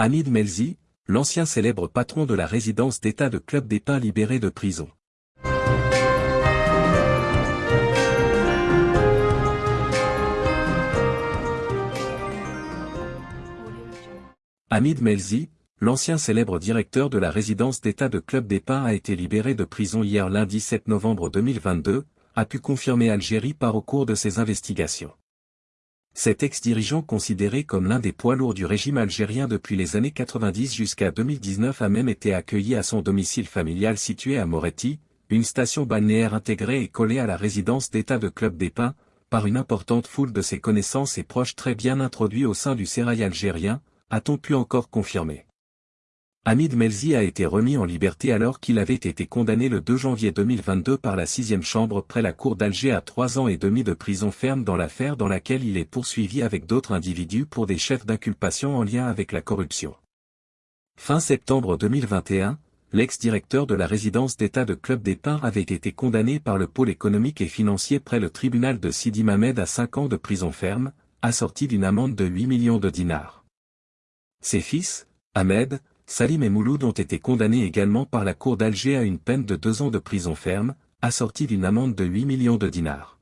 Hamid Melzi, l'ancien célèbre patron de la résidence d'État de Club des Pins libéré de prison. Hamid Melzi, l'ancien célèbre directeur de la résidence d'État de Club des Pins a été libéré de prison hier lundi 7 novembre 2022, a pu confirmer Algérie par au cours de ses investigations. Cet ex-dirigeant considéré comme l'un des poids lourds du régime algérien depuis les années 90 jusqu'à 2019 a même été accueilli à son domicile familial situé à Moretti, une station balnéaire intégrée et collée à la résidence d'État de Club des Pins, par une importante foule de ses connaissances et proches très bien introduits au sein du sérail algérien, a-t-on pu encore confirmer. Hamid Melzi a été remis en liberté alors qu'il avait été condamné le 2 janvier 2022 par la sixième chambre près la cour d'Alger à trois ans et demi de prison ferme dans l'affaire dans laquelle il est poursuivi avec d'autres individus pour des chefs d'inculpation en lien avec la corruption. Fin septembre 2021, l'ex-directeur de la résidence d'État de Club des Pins avait été condamné par le pôle économique et financier près le tribunal de Sidi Mamed à cinq ans de prison ferme, assorti d'une amende de 8 millions de dinars. Ses fils, Ahmed, Salim et Mouloud ont été condamnés également par la cour d'Alger à une peine de deux ans de prison ferme, assortie d'une amende de 8 millions de dinars.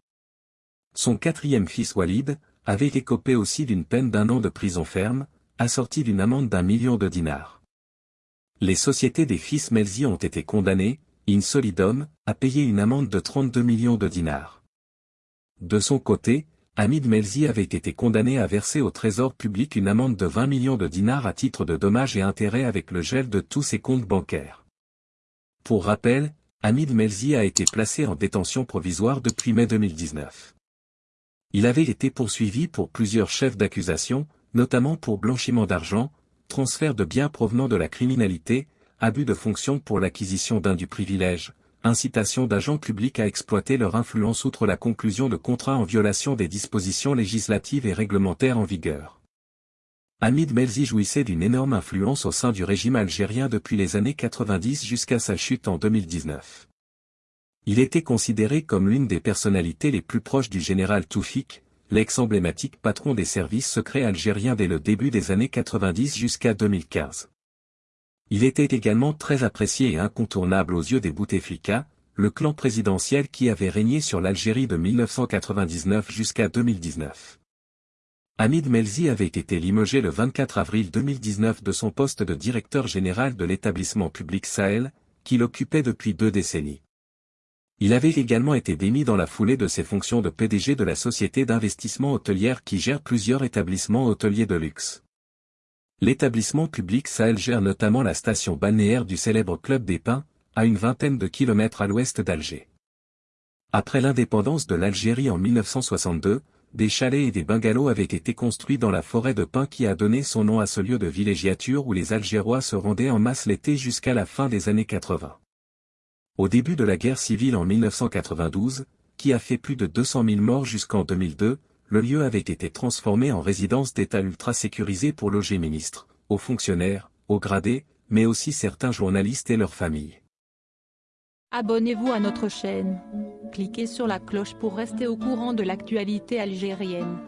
Son quatrième fils Walid, avait écopé aussi d'une peine d'un an de prison ferme, assortie d'une amende d'un million de dinars. Les sociétés des fils Melzi ont été condamnées, in solidum, à payer une amende de 32 millions de dinars. De son côté, Hamid Melzi avait été condamné à verser au trésor public une amende de 20 millions de dinars à titre de dommages et intérêts avec le gel de tous ses comptes bancaires. Pour rappel, Hamid Melzi a été placé en détention provisoire depuis mai 2019. Il avait été poursuivi pour plusieurs chefs d'accusation, notamment pour blanchiment d'argent, transfert de biens provenant de la criminalité, abus de fonction pour l'acquisition d'un du privilège, incitation d'agents publics à exploiter leur influence outre la conclusion de contrats en violation des dispositions législatives et réglementaires en vigueur. Hamid Melzi jouissait d'une énorme influence au sein du régime algérien depuis les années 90 jusqu'à sa chute en 2019. Il était considéré comme l'une des personnalités les plus proches du général Toufik, l'ex-emblématique patron des services secrets algériens dès le début des années 90 jusqu'à 2015. Il était également très apprécié et incontournable aux yeux des Bouteflika, le clan présidentiel qui avait régné sur l'Algérie de 1999 jusqu'à 2019. Hamid Melzi avait été limogé le 24 avril 2019 de son poste de directeur général de l'établissement public Sahel, qu'il occupait depuis deux décennies. Il avait également été démis dans la foulée de ses fonctions de PDG de la société d'investissement hôtelière qui gère plusieurs établissements hôteliers de luxe. L'établissement public Sahel gère notamment la station balnéaire du célèbre Club des Pins, à une vingtaine de kilomètres à l'ouest d'Alger. Après l'indépendance de l'Algérie en 1962, des chalets et des bungalows avaient été construits dans la forêt de pins qui a donné son nom à ce lieu de villégiature où les Algérois se rendaient en masse l'été jusqu'à la fin des années 80. Au début de la guerre civile en 1992, qui a fait plus de 200 000 morts jusqu'en 2002, le lieu avait été transformé en résidence d'État ultra sécurisée pour loger ministres, aux fonctionnaires, aux gradés, mais aussi certains journalistes et leurs familles. Abonnez-vous à notre chaîne. Cliquez sur la cloche pour rester au courant de l'actualité algérienne.